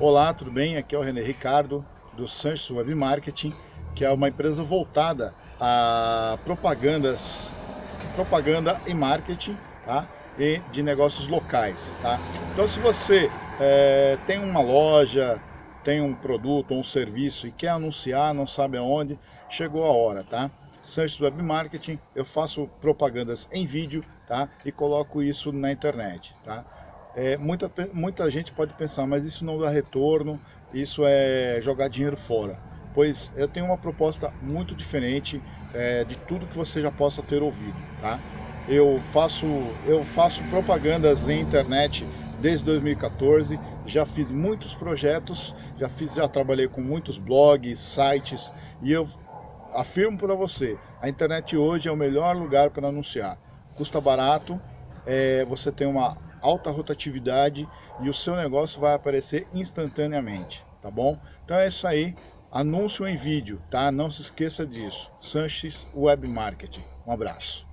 Olá, tudo bem? Aqui é o René Ricardo, do Sanches Web Marketing, que é uma empresa voltada a propagandas, propaganda e marketing, tá? E de negócios locais, tá? Então, se você é, tem uma loja, tem um produto ou um serviço e quer anunciar, não sabe aonde, chegou a hora, tá? Sanches Web Marketing, eu faço propagandas em vídeo, tá? E coloco isso na internet, tá? É, muita, muita gente pode pensar, mas isso não dá retorno, isso é jogar dinheiro fora. Pois eu tenho uma proposta muito diferente é, de tudo que você já possa ter ouvido, tá? Eu faço, eu faço propagandas em internet desde 2014, já fiz muitos projetos, já fiz, já trabalhei com muitos blogs, sites, e eu afirmo para você, a internet hoje é o melhor lugar para anunciar. Custa barato, é, você tem uma alta rotatividade e o seu negócio vai aparecer instantaneamente, tá bom? Então é isso aí, anúncio em vídeo, tá? Não se esqueça disso. Sanches Web Marketing. Um abraço.